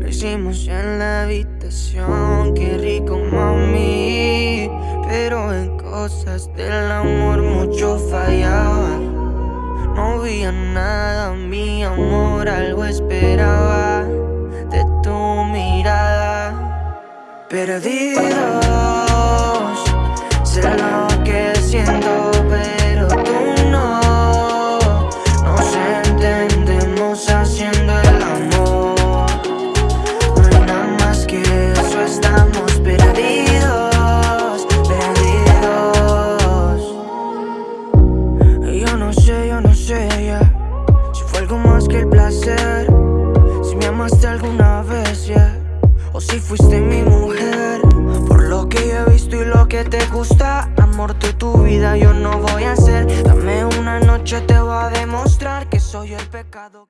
Lo hicimos en la habitación Qué rico, mami. Pero en cosas del amor mucho fallaba. No veía nada, mi amor Algo esperaba de tu mirada Perdido Si me amaste alguna vez, yeah. O si fuiste mi mujer. Por lo que yo he visto y lo que te gusta Amor de tu vida yo no voy a hacer. Dame una noche te voy a demostrar Que soy el pecado